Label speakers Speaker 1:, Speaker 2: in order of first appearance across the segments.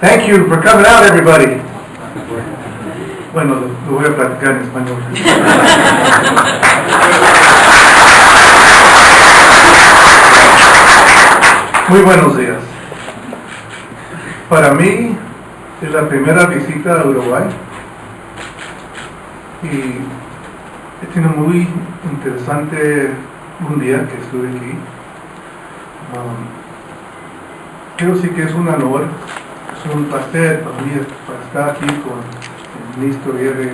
Speaker 1: Thank you for coming out, everybody. Bueno, lo voy a platicar en español. Muy buenos días. Para mí es la primera visita a Uruguay y he tenido muy interesante un día que estuve aquí. Um, quiero decir que es un honor, un placer para mí para estar aquí con el ministro Eve,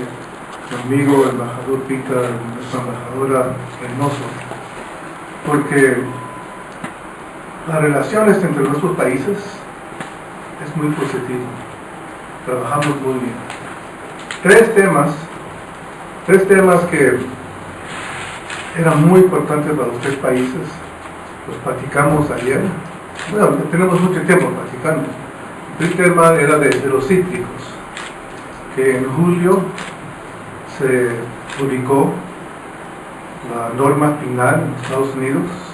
Speaker 1: mi amigo, el embajador Pita, nuestra embajadora Reynoso, porque las relaciones entre nuestros países es muy positivo. Trabajamos muy bien. Tres temas, tres temas que eran muy importantes para los tres países, los platicamos ayer. Bueno, tenemos mucho tiempo platicando. Tema era de, los cítricos, que en julio se publicó la norma final en Estados Unidos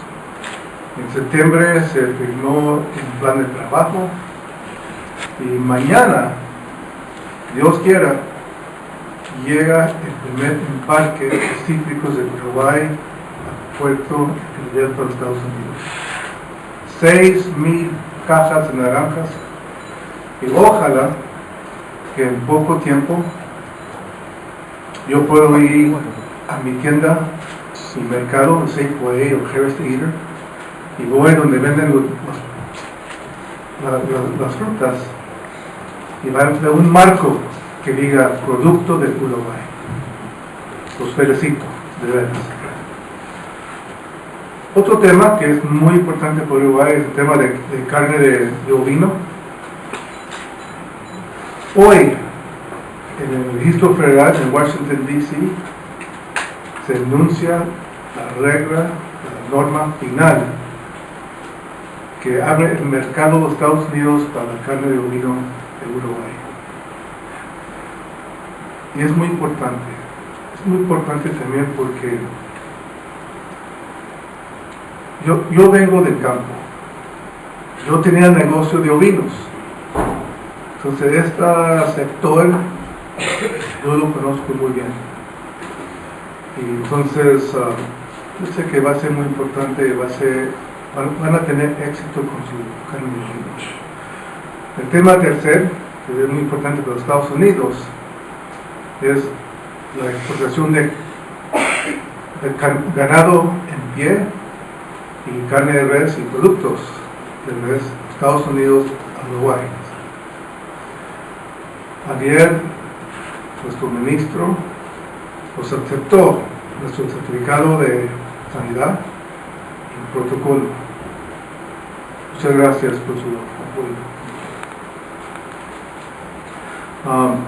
Speaker 1: en septiembre se firmó el plan de trabajo y mañana, Dios quiera, llega el primer embarque de cítricos de Uruguay al puerto abierto de Estados Unidos. Seis mil cajas de naranjas y ojalá que en poco tiempo yo pueda ir a mi tienda, mi mercado, Safeway o Harris Eater, y voy donde venden las frutas y va a un marco que diga producto de Uruguay. Los felicito, de veras. Otro tema que es muy importante para Uruguay es el tema de, de carne de, de, ovino. Hoy, en el registro federal en Washington, D.C., se enuncia la regla, la norma final que abre el mercado de Estados Unidos para la carne de ovino de Uruguay. Y es muy importante, es muy importante también porque yo, yo vengo del campo, yo tenía negocio de ovinos, entonces este sector yo lo conozco muy bien. Y entonces, uh, yo sé que va a ser muy importante, va a ser van, a tener éxito con su carne de El tema tercer, que es muy importante para los Estados Unidos, es la exportación de, ganado en pie y carne de res y productos de res Estados Unidos a Uruguay. Ayer nuestro ministro nos aceptó nuestro certificado de sanidad y protocolo Muchas gracias por su apoyo.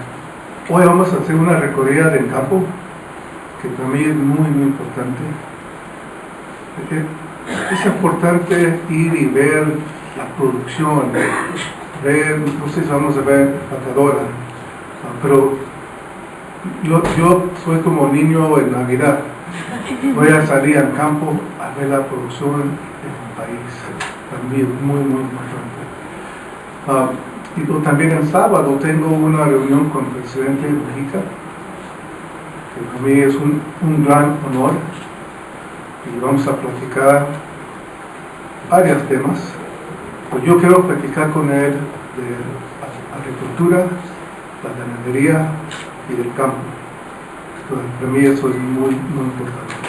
Speaker 1: Hoy vamos a hacer una recorrida del campo, que para mí es muy, muy importante. Es importante ir y ver la producción, ver, no sé si vamos a ver patadora, pero yo, yo soy como niño en Navidad. Voy a salir al campo a ver la producción en mi país también muy, muy importante. Uh, y también el sábado tengo una reunión con el presidente de México, que para mí es un, un gran honor, y vamos a platicar varios temas. Pues yo quiero platicar con él de agricultura, la ganadería y del campo. Entonces, para mí eso es muy, muy importante.